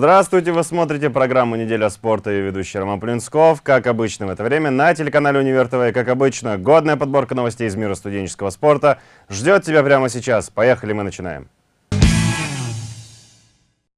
Здравствуйте, вы смотрите программу «Неделя спорта» и ведущий Роман Плинсков. Как обычно в это время на телеканале «Универ ТВ». Как обычно, годная подборка новостей из мира студенческого спорта ждет тебя прямо сейчас. Поехали, мы начинаем.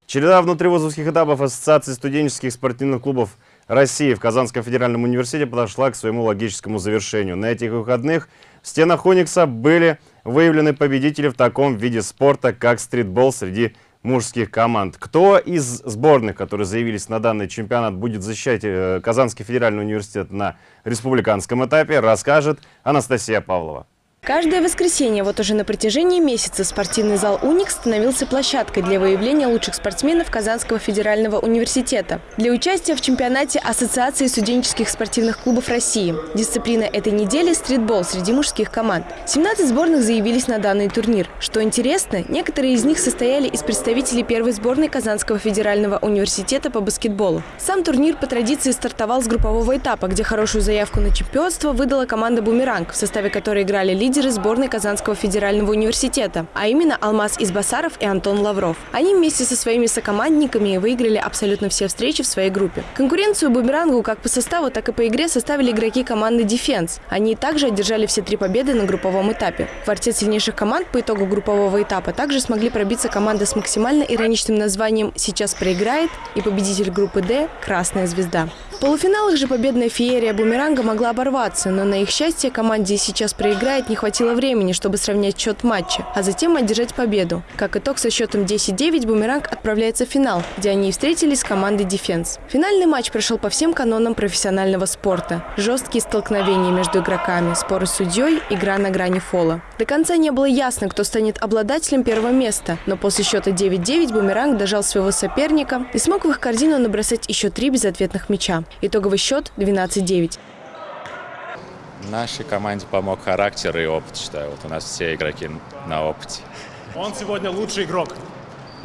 Череда внутривузовских этапов Ассоциации студенческих спортивных клубов России в Казанском федеральном университете подошла к своему логическому завершению. На этих выходных в стенах Уникса были выявлены победители в таком виде спорта, как стритбол среди мужских команд. Кто из сборных, которые заявились на данный чемпионат, будет защищать э, Казанский федеральный университет на республиканском этапе, расскажет Анастасия Павлова. Каждое воскресенье, вот уже на протяжении месяца, спортивный зал «Уникс» становился площадкой для выявления лучших спортсменов Казанского федерального университета. Для участия в чемпионате Ассоциации студенческих спортивных клубов России. Дисциплина этой недели – стритбол среди мужских команд. 17 сборных заявились на данный турнир. Что интересно, некоторые из них состояли из представителей первой сборной Казанского федерального университета по баскетболу. Сам турнир по традиции стартовал с группового этапа, где хорошую заявку на чемпионство выдала команда «Бумеранг», в составе которой играли лидеры лидеры сборной Казанского федерального университета, а именно Алмаз Избасаров и Антон Лавров. Они вместе со своими сокомандниками выиграли абсолютно все встречи в своей группе. Конкуренцию бумерангу как по составу, так и по игре составили игроки команды «Дефенс». Они также одержали все три победы на групповом этапе. Квартет сильнейших команд по итогу группового этапа также смогли пробиться команда с максимально ироничным названием «Сейчас проиграет» и победитель группы «Д» «Красная звезда». В полуфиналах же победная феерия бумеранга могла оборваться, но на их счастье команде «Сейчас проиграет» не хватило времени, чтобы сравнять счет матча, а затем одержать победу. Как итог, со счетом 10-9 «Бумеранг» отправляется в финал, где они встретились с командой «Дефенс». Финальный матч прошел по всем канонам профессионального спорта. Жесткие столкновения между игроками, споры с судьей, игра на грани фола. До конца не было ясно, кто станет обладателем первого места, но после счета 9-9 «Бумеранг» дожал своего соперника и смог в их корзину набросать еще три безответных мяча. Итоговый счет 12-9. Нашей команде помог характер и опыт, считаю. Вот у нас все игроки на опыте. Он сегодня лучший игрок.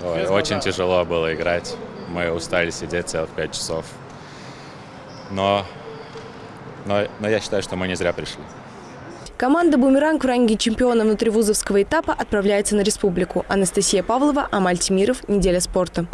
Ой, очень тяжело было играть. Мы устали сидеть целых пять часов. Но, но, но я считаю, что мы не зря пришли. Команда «Бумеранг» в ранге чемпиона внутривузовского этапа отправляется на республику. Анастасия Павлова, Амаль Тимиров. Неделя спорта.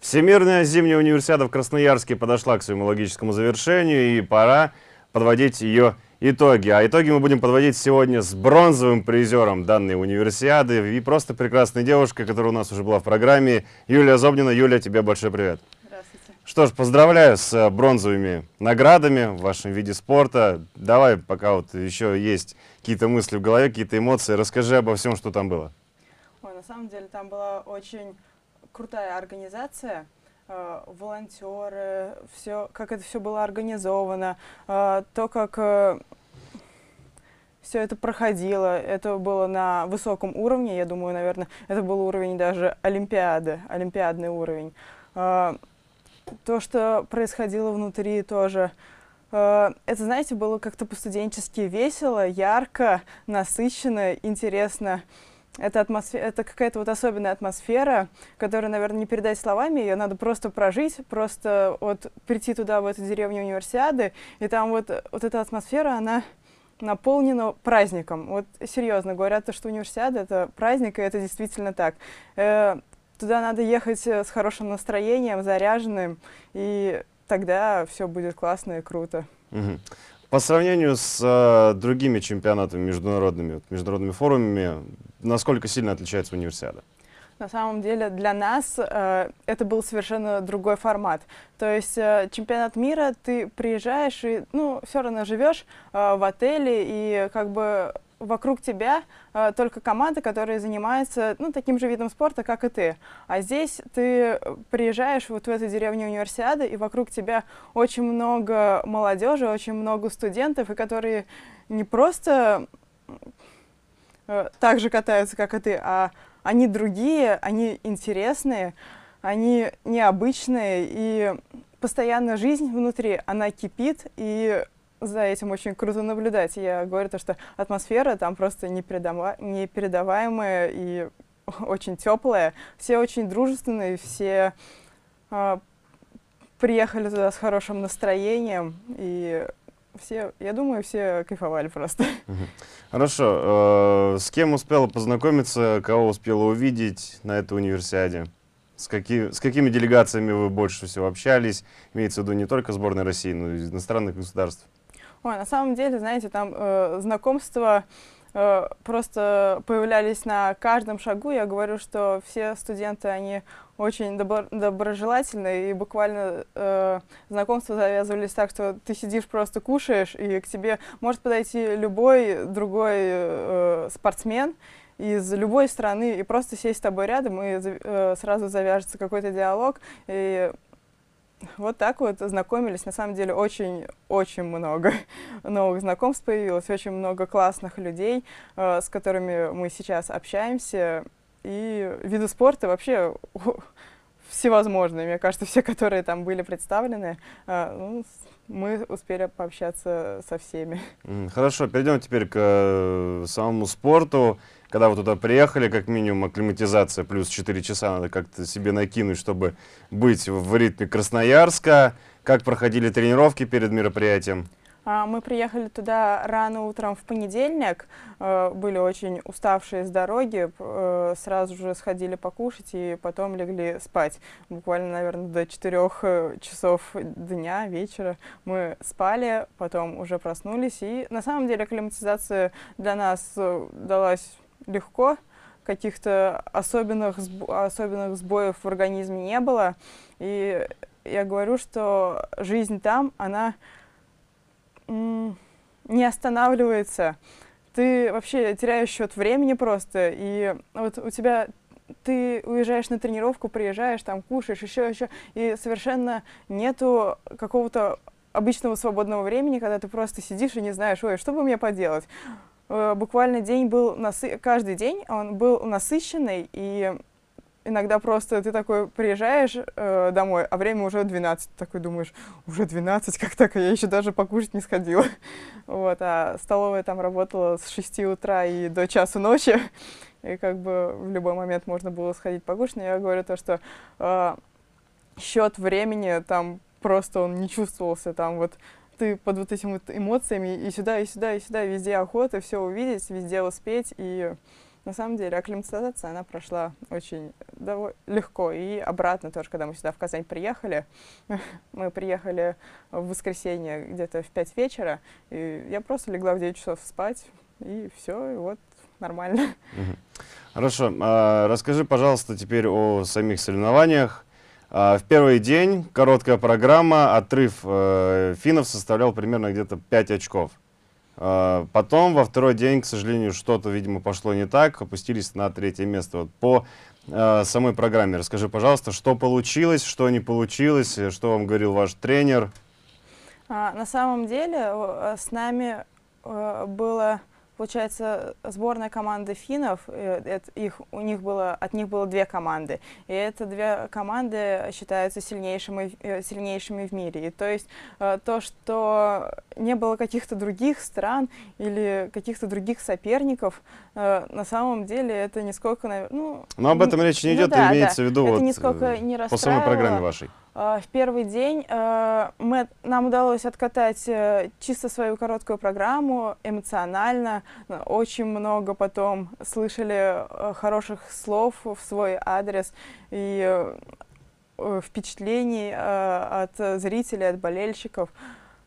Всемирная зимняя универсиада в Красноярске подошла к своему логическому завершению, и пора подводить ее итоги. А итоги мы будем подводить сегодня с бронзовым призером данной универсиады и просто прекрасной девушкой, которая у нас уже была в программе, Юлия Зобнина. Юлия, тебе большой привет. Здравствуйте. Что ж, поздравляю с э, бронзовыми наградами в вашем виде спорта. Давай, пока вот еще есть какие-то мысли в голове, какие-то эмоции, расскажи обо всем, что там было. Ой, на самом деле там была очень крутая организация, э, волонтеры, все, как это все было организовано, э, то, как э, все это проходило, это было на высоком уровне, я думаю, наверное, это был уровень даже Олимпиады, олимпиадный уровень. То, что происходило внутри тоже, это, знаете, было как-то по-студенчески весело, ярко, насыщенно, интересно. Это, атмосфера, это какая-то вот особенная атмосфера, которую, наверное, не передать словами, ее надо просто прожить, просто вот прийти туда, в эту деревню универсиады, и там вот, вот эта атмосфера, она наполнена праздником. Вот серьезно, говорят, что универсиада — это праздник, и это действительно так. Э, туда надо ехать с хорошим настроением, заряженным, и тогда все будет классно и круто. Угу. По сравнению с э, другими чемпионатами международными, международными форумами, насколько сильно отличается универсиада? На самом деле для нас э, это был совершенно другой формат. То есть э, чемпионат мира, ты приезжаешь и ну, все равно живешь э, в отеле, и как бы вокруг тебя э, только команда, которая занимается ну, таким же видом спорта, как и ты. А здесь ты приезжаешь вот в эту деревню универсиады, и вокруг тебя очень много молодежи, очень много студентов, и которые не просто э, так же катаются, как и ты, а они другие, они интересные, они необычные, и постоянно жизнь внутри, она кипит, и за этим очень круто наблюдать. Я говорю то, что атмосфера там просто непередава непередаваемая и очень теплая. Все очень дружественные, все э, приехали туда с хорошим настроением, и все, я думаю, все кайфовали просто. Хорошо. Э, с кем успела познакомиться, кого успела увидеть на этой универсиаде? С, какие, с какими делегациями вы больше всего общались? Имеется в виду не только сборной России, но и иностранных государств. Ой, на самом деле, знаете, там э, знакомства э, просто появлялись на каждом шагу. Я говорю, что все студенты, они очень добро доброжелательные, и буквально э, знакомства завязывались так, что ты сидишь, просто кушаешь, и к тебе может подойти любой другой э, спортсмен, из любой страны и просто сесть с тобой рядом, и э, сразу завяжется какой-то диалог. И вот так вот знакомились. На самом деле очень-очень много новых знакомств появилось, очень много классных людей, э, с которыми мы сейчас общаемся. И виды спорта вообще всевозможные. Мне кажется, все, которые там были представлены, э, ну, мы успели пообщаться со всеми. Хорошо, перейдем теперь к э, самому спорту. Когда вы туда приехали, как минимум акклиматизация плюс 4 часа надо как-то себе накинуть, чтобы быть в ритме Красноярска. Как проходили тренировки перед мероприятием? А, мы приехали туда рано утром в понедельник, э, были очень уставшие с дороги, э, сразу же сходили покушать и потом легли спать. Буквально, наверное, до 4 э, часов дня, вечера мы спали, потом уже проснулись. И на самом деле акклиматизация для нас далась легко, каких-то особенных, особенных сбоев в организме не было. И я говорю, что жизнь там, она не останавливается. Ты вообще теряешь счет времени просто, и вот у тебя ты уезжаешь на тренировку, приезжаешь, там кушаешь, еще, еще, и совершенно нету какого-то обычного свободного времени, когда ты просто сидишь и не знаешь, ой, что бы мне поделать. Э, буквально день был, насы... каждый день он был насыщенный, и иногда просто ты такой приезжаешь э, домой, а время уже 12, такой думаешь, уже 12, как так, я еще даже покушать не сходила. вот, а столовая там работала с 6 утра и до часу ночи, и как бы в любой момент можно было сходить покушать, но я говорю то, что э, счет времени там просто он не чувствовался, там вот ты под вот этими вот эмоциями и сюда, и сюда, и сюда, везде охота, все увидеть, везде успеть, и на самом деле акклиматизация, она прошла очень легко. И обратно тоже, когда мы сюда в Казань приехали, мы приехали в воскресенье где-то в 5 вечера, и я просто легла в 9 часов спать, и все, и вот нормально. Хорошо. А, расскажи, пожалуйста, теперь о самих соревнованиях. А, в первый день короткая программа, отрыв э, финнов составлял примерно где-то 5 очков. А, потом во второй день, к сожалению, что-то, видимо, пошло не так, опустились на третье место. Вот по э, самой программе расскажи, пожалуйста, что получилось, что не получилось, что вам говорил ваш тренер? А, на самом деле с нами э, было получается, сборная команды финнов, э, это их, у них было, от них было две команды, и это две команды считаются сильнейшими, э, сильнейшими в мире. И то есть э, то, что не было каких-то других стран или каких-то других соперников, на самом деле это нисколько... Ну, Но об этом речь не идет, ну, да, имеется да. в виду это вот, нисколько не по самой программе вашей. В первый день мы, нам удалось откатать чисто свою короткую программу, эмоционально, очень много потом слышали э, хороших слов в свой адрес и э, впечатлений э, от зрителей, от болельщиков.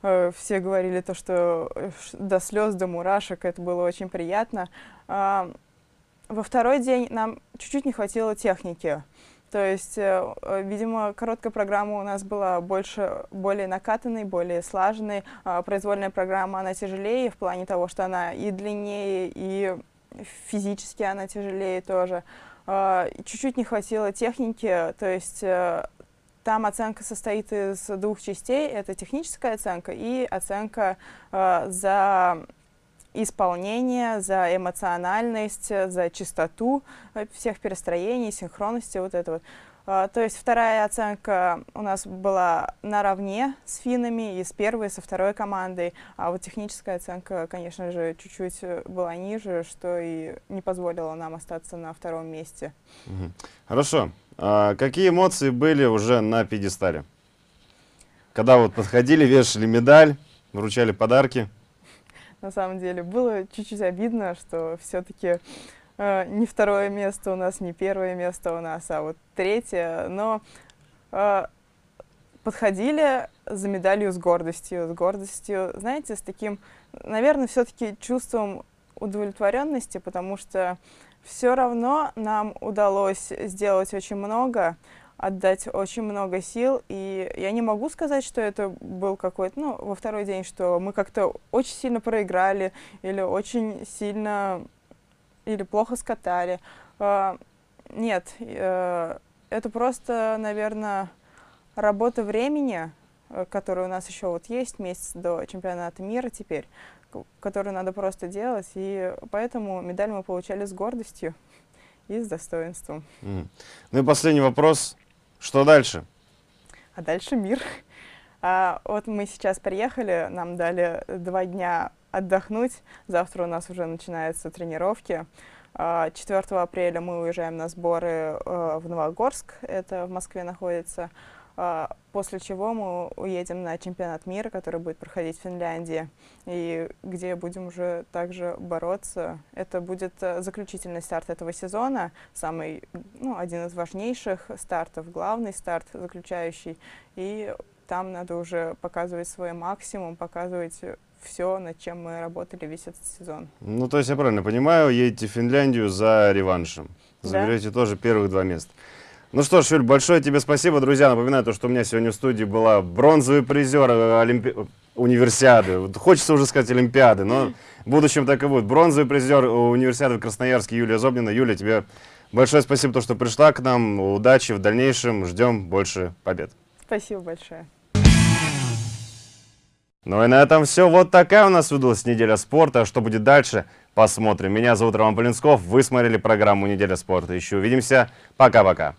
Все говорили то, что до слез, до мурашек, это было очень приятно. А, во второй день нам чуть-чуть не хватило техники. То есть, э, э, видимо, короткая программа у нас была больше, более накатанной, более слаженной. А произвольная программа, она тяжелее в плане того, что она и длиннее, и физически она тяжелее тоже. А, чуть-чуть не хватило техники, то есть э, там оценка состоит из двух частей. Это техническая оценка и оценка за исполнение, за эмоциональность, за чистоту э, всех перестроений, синхронности, вот это вот. А, то есть вторая оценка у нас была наравне с финнами и с первой, со второй командой, а вот техническая оценка, конечно же, чуть-чуть э, была ниже, что и не позволило нам остаться на втором месте. Хорошо. А какие эмоции были уже на пьедестале? Когда вот подходили, вешали медаль, вручали подарки? На самом деле. Было чуть-чуть обидно, что все-таки э, не второе место у нас, не первое место у нас, а вот третье. Но э, подходили за медалью с гордостью, с гордостью, знаете, с таким, наверное, все-таки чувством удовлетворенности, потому что все равно нам удалось сделать очень много, отдать очень много сил, и я не могу сказать, что это был какой-то, ну, во второй день, что мы как-то очень сильно проиграли или очень сильно, или плохо скатали. А, Нет, э, это просто, наверное, работа времени, э, которая у нас еще вот есть, месяц до чемпионата мира теперь, которую надо просто делать, и поэтому медаль мы получали с гордостью и с достоинством. Мгм. Ну и последний вопрос. Что дальше? А дальше мир. А, вот мы сейчас приехали, нам дали два дня отдохнуть. Завтра у нас уже начинаются тренировки. А, 4 апреля мы уезжаем на сборы э, в Новогорск, это в Москве находится. А, После чего мы уедем на чемпионат мира, который будет проходить в Финляндии, и где будем уже также бороться. Это будет э, заключительный старт этого сезона, самый, ну, один из важнейших стартов, главный старт заключающий. И там надо уже показывать свой максимум, показывать все, над чем мы работали весь этот сезон. Ну, то есть я правильно понимаю, едете в Финляндию за реваншем. Да. Заберете тоже первых два места. Ну что ж, Юль, большое тебе спасибо, друзья. Напоминаю, то, что у меня сегодня в студии была бронзовый призер э, Олимпи... универсиады. Хочется уже сказать Олимпиады, но в будущем так и будет. Бронзовый призер универсиады в Красноярске Юлия Зобнина. Юлия, тебе большое спасибо, то, что пришла к нам. Удачи в дальнейшем. Ждем больше побед. Спасибо большое. Ну и на этом все. Вот такая у нас выдалась неделя спорта. А Что будет дальше, посмотрим. Меня зовут Роман Полинсков. Вы смотрели программу «Неделя спорта». Еще увидимся. Пока-пока.